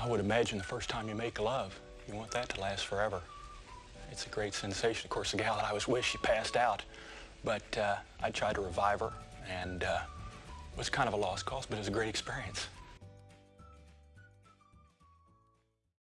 I would imagine the first time you make love, you want that to last forever. It's a great sensation. Of course, the gal that I was with, she passed out, but uh, I tried to revive her, and uh, it was kind of a lost cause, but it was a great experience.